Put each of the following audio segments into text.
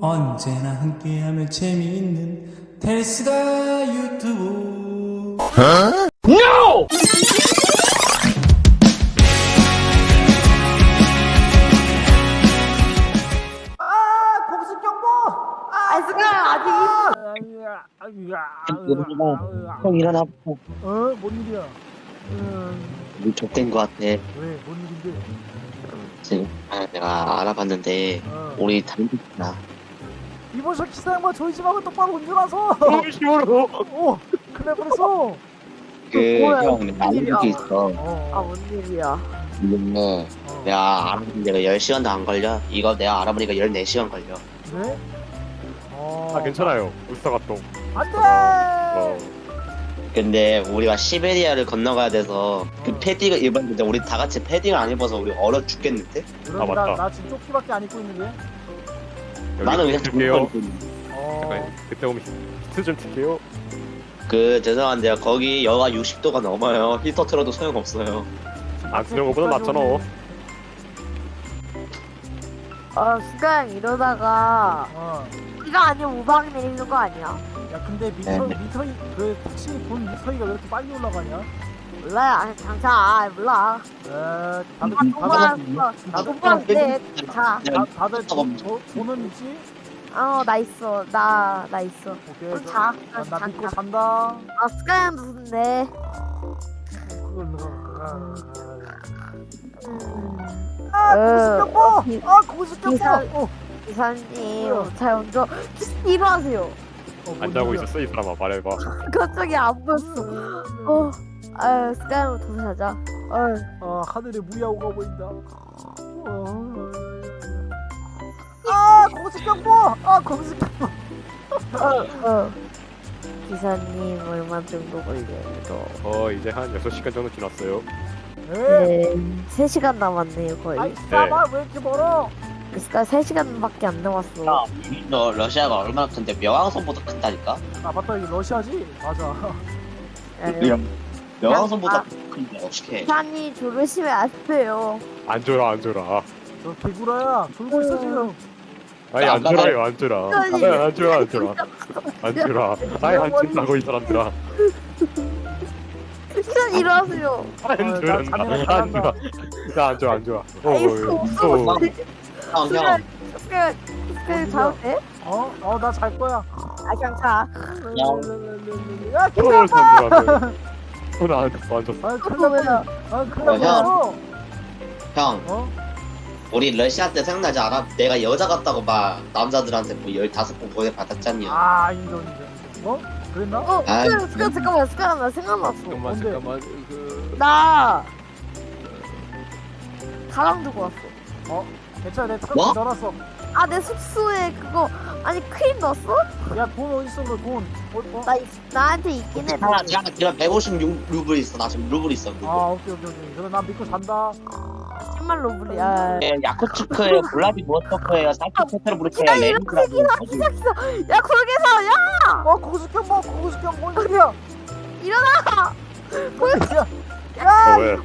언제나 함께하면 재미있는 텔스가 유튜브 아이스가 아직 일어나. 형 일어나. 어? 뭔 일이야? 우리 족된 거 같아. 왜? 뭔 일인데? 지금 아, 내가 알아봤는데 어. 우리 단독이다. 이번 저희 집 하고 똑바로 운전하서. 오! 큰일 날 뻔했어 그형? 알고 게 있어. 어, 아뭔 일이야 근데 어. 내가 알아보니 내가 10시간도 안 걸려. 이거 내가 알아보니까 14시간 걸려. 네? 어. 아 괜찮아요 울사가똥 안돼! 어. 근데 우리가 시베리아를 건너가야 돼서 그 어. 패딩을 입었는데 우리 다 같이 패딩을 안 입어서 우리 얼어 죽겠는데? 아, 나, 맞다. 나 지금 조끼밖에 안 입고 있는데 나는 그냥 줄게요. 잠깐 그때 오면 히트 좀 줄게요 그 죄송한데요 거기 여가 60도가 넘어요 히터 틀어도 소용없어요 안 쓰는 거보다 낫잖아 어 수강 이러다가 어. 비가 아니면 우박이 내리는 거 아니야? 야 근데 미터, 네. 미터이 그 택시 본 미터이가 왜 이렇게 빨리 올라가냐? 몰라요 아니 장차 아 몰라 에 다들 아 음, 돈만 나도- 나 돈만 돼 자, 다, 다들 돈, 돈- 돈은 있지? 어, 나 있어. 나, 나 있어. 오케이 그럼 너- 자. 아, 나 자, 믿고 자. 산다 아, 스카이는 무슨데? 그걸 누가 음, 아 어, 고수경보! 어, 기- 아 고수경보! 기사- 어, 기사님, 뭐야? 잘 운전. 일어나세요. 어, 뭔 안 자고 일이야? 있었어 이 사람아 말해봐 갑자기 안 보였어. 어, 아유, 스카이는 돈 사자. 어휴. 아 하늘에 무야호가 보인다. 어. 아 공수경보! 아 공수경보! 어, 어. 기사님, 얼마 정도 걸려요? 어 이제 한 6시간 정도 지났어요 에? 네, 3시간 남았네요, 거의. 아이 싸봐 왜 이렇게 멀어? 스카이 3시간밖에 안 남았어. 야, 너 러시아가 얼마나 큰데 명왕성보다 큰다니까? 아 맞다 이거 러시아지? 맞아. 야, 명왕성보다 아. 큰데 어떡해 기사님, 조르시면 안 돼요. 안 줘라 안 줘라 저 개구라야 졸고 있어 지금. 아니 안 줘라요 안 줘라 아니. 안 줘라 안 줘라 안 줘라 아니 안 준다고 이 사람들아 기사님, 일어나세요. 안 어, 나 줘란다 자네가 안 줘라 나안 줘안 줘라 어, 아이고, 어, 어, 어. 형, 형, 스카이, 스카이 자도 돼? 어? 어 나 잘 거야. 아, 그냥 자. 야 어, 기다려. 안 줬어 안 줬어 아 큰일 났다. 아 큰일 어. 형, 어? 우리 러시아 때 생각나지 않아? 내가 여자 같다고 막 남자들한테 뭐 15번 보내 받았잖니. 아 인정 인정. 어? 그랬나? 어, 아, 스카이, 스카이, 잠깐만, 스카이, 나 생각났어. 뭔데? 잠깐만 그 나 가방 들고 왔어. 괜찮아 내 뭐? 탕 넣어놨어. 아, 내 숙소에 그거 아니 크림 넣었어? 야 돈 어디 있어 너 돈? 어? 어? 나 있- 나한테 있긴 해. 하나, 제가 지금 156 루블 있어. 나 지금 루블 있어. 루블. 아 오케이 오케이 오케이. 그럼 난 믿고 산다. 10만 루블이야. 네, 야쿠츠크예요, 블라디보스토크예요, 산트페테르부르크예요, 기다, 이거 레닌그라드. 기사 기사. 야, 거기서 야 어 고수경보 고수경 뭔 일이야? 일어나. 뭔 일이야? 어, 야! 왜?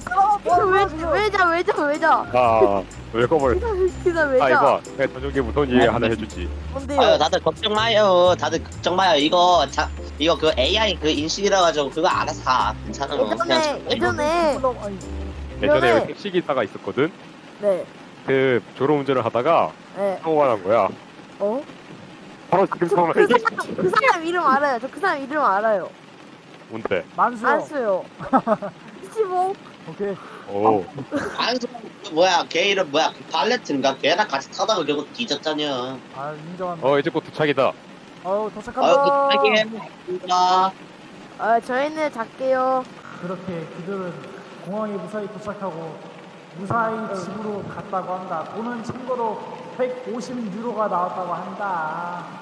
사람아 뭐 지금? 왜자 왜자 왜자. 아, 왜 꺼버려? 기사 아, 왜자. 이봐. 내가 저녁에 무서운 얘기 하나 해주지. 아유, 뭔데요? 다들 걱정 마요. 다들 걱정 마요. 이거 자, 이거 그 AI 그 인식이라 가지고 그거 알아서 가. 괜찮아. 예전에 예전에 예전에. 여기 택시 기사가 있었거든. 네. 그 졸음 운전을 하다가 네. 사고가 난 거야. 어? 바로 지금 상황 그 사람 그 사람 이름 알아요. 저 그 사람 이름 알아요. 뭔데? 만수요. 안수요. 15. 오케이. 오, 안수 뭐야? 걔 이름 뭐야? 그 발레트인가? 걔랑 같이 타다가 결국 뒤졌잖여. 아 인정한다. 어 이제 곧 도착이다. 아유 아유, 도착한다. 그 타게. 아 저희는 작게요. 그렇게 그들은 공항에 무사히 도착하고 무사히 집으로 갔다고 한다. 돈은 참고로 150 유로가 나왔다고 한다.